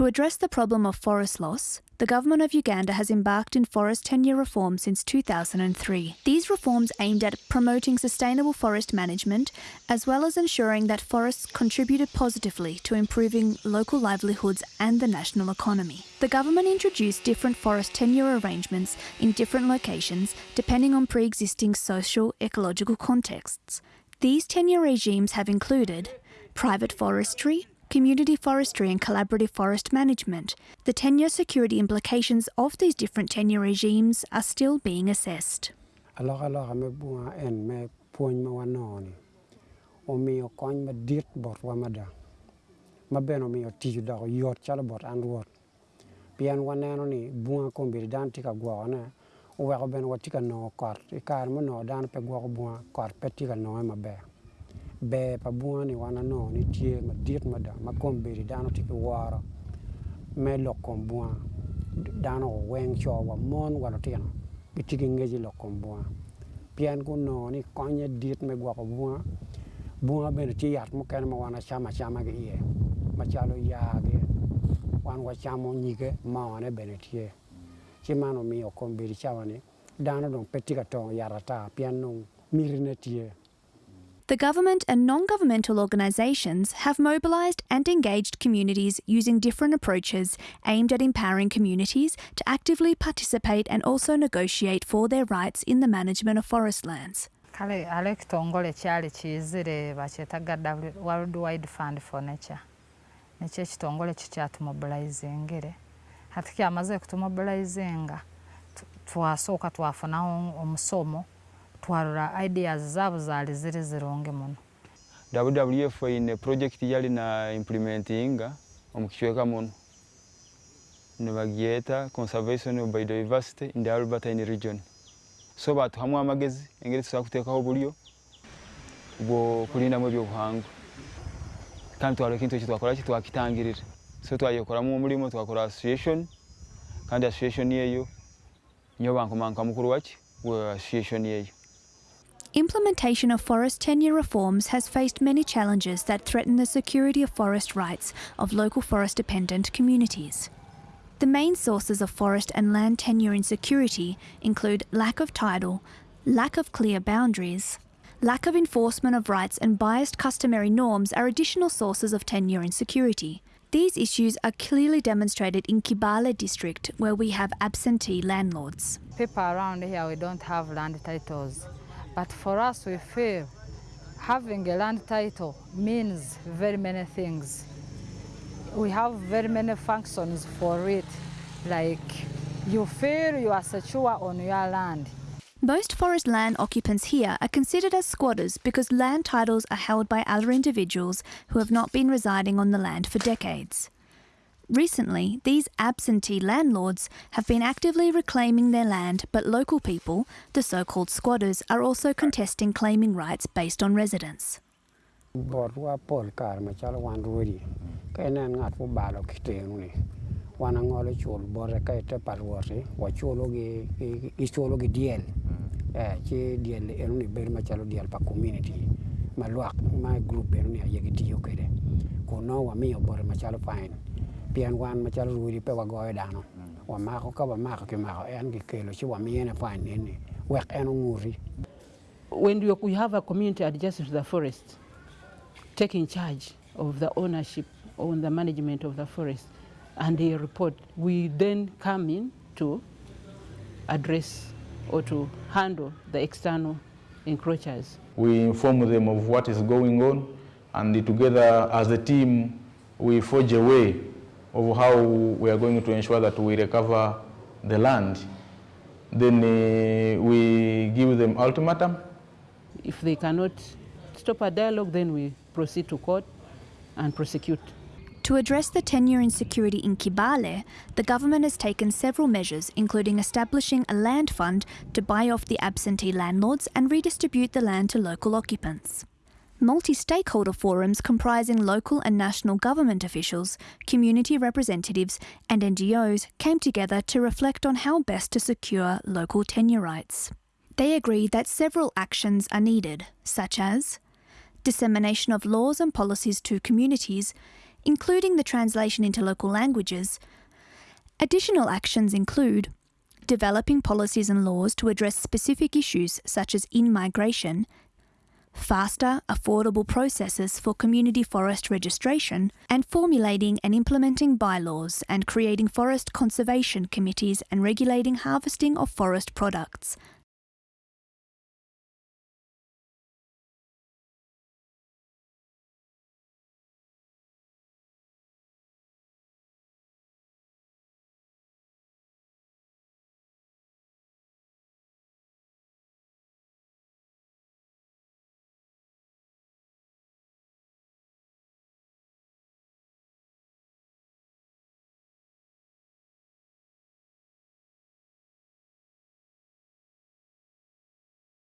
To address the problem of forest loss, the government of Uganda has embarked in forest tenure reform since 2003. These reforms aimed at promoting sustainable forest management as well as ensuring that forests contributed positively to improving local livelihoods and the national economy. The government introduced different forest tenure arrangements in different locations depending on pre-existing social ecological contexts. These tenure regimes have included private forestry, community forestry and collaborative forest management, the tenure security implications of these different tenure regimes are still being assessed. i ber pa bunga ni wan anongo ni tye madit mada ma kom bedi dano tye ki woro me lok kom bunga dano oweng co wa mon wa lutino gitye ki ngec i lok kom bunga pien kunongo ni konye dit me gwoko bunga bunga bene tye yat mukene ma wan acama acama ki iye macalo yagi wan wacamo nyige mone bene tye. Ci man omiyo kom bedi cawa ni dano dong pe tye ka tongo yat ata pien nong mirine tye The government and non governmental organisations have mobilised and engaged communities using different approaches aimed at empowering communities to actively participate and also negotiate for their rights in the management of forest lands. kale alo ekitongole kyali kiyizire bakyetaga world wide fund for nature nekyo ekitongole kikyatumobilizingire hati kyamaze kutumobilizinga twasooka twafunaho omusomo twarora ideas zabo zali ziri zirungi muno. Wwf ine project yali na implementinga omukichweka muno. Nibagyeta conservation of biodiversity in the albertine region. So batuhamu amagezi engeri tusobola kuteekaho oburyo bwokulindamu ebyobuhangwa kandi twara ekintu ekyo twakora ki? Twakitangirira so twayekoramu omulimo twakora association. Kandi association eyo nyo bankomanka mukuru waki wa association eyo Implementation of forest tenure reforms has faced many challenges that threaten the security of forest rights of local forest dependent communities. The main sources of forest and land tenure insecurity include lack of title, lack of clear boundaries, lack of enforcement of rights, and biased customary norms are additional sources of tenure insecurity. These issues are clearly demonstrated in Kibale district, where we have absentee landlords. people around here we don't have land titles but for us we feel having a land title means very many things. We have very many functions for it. Like you feel you are secure on your land. Most forest land occupants here are considered as squatters because land titles are held by other individuals who have not been residing on the land for decades. Recently, these absentee landlords have been actively reclaiming their land, but local people, the so called squatters, are also contesting claiming rights based on residence. bot wa pol kar machalo wan ruodi ka inen ng'at mobalo kitenu ni. Wan ang'olo chul bore ka ite paluoti wachulo gi gi- gichulo gi diel. Eh chi diel enu ni bedo machalo diel pa community. Ma lwak ma group enu ni aye gitiyo kede. Kuno wamiyo bore machalo fine pien wan macalo ruodi pe wagoyo dano. Wamako ka wamako kimako en gikelo ci wamiyene fine en ni. Wek en ong'uri. When you, we have a community adjacent to the forest taking charge of the ownership on the management of the forest and they report, we then come in to address or to handle the external encroachers. We inform them of what is going on, and together as a team, we forge a way of how we are going to ensure that we recover the land. Then uh, we give them ultimatum. If they cannot stop a dialogue, then we proceed to court and prosecute. To address the tenure insecurity in Kibale, the government has taken several measures, including establishing a land fund to buy off the absentee landlords and redistribute the land to local occupants. Multi stakeholder forums comprising local and national government officials, community representatives, and NGOs came together to reflect on how best to secure local tenure rights. They agreed that several actions are needed, such as dissemination of laws and policies to communities, including the translation into local languages. Additional actions include developing policies and laws to address specific issues such as in migration, faster, affordable processes for community forest registration, and formulating and implementing bylaws and creating forest conservation committees and regulating harvesting of forest products.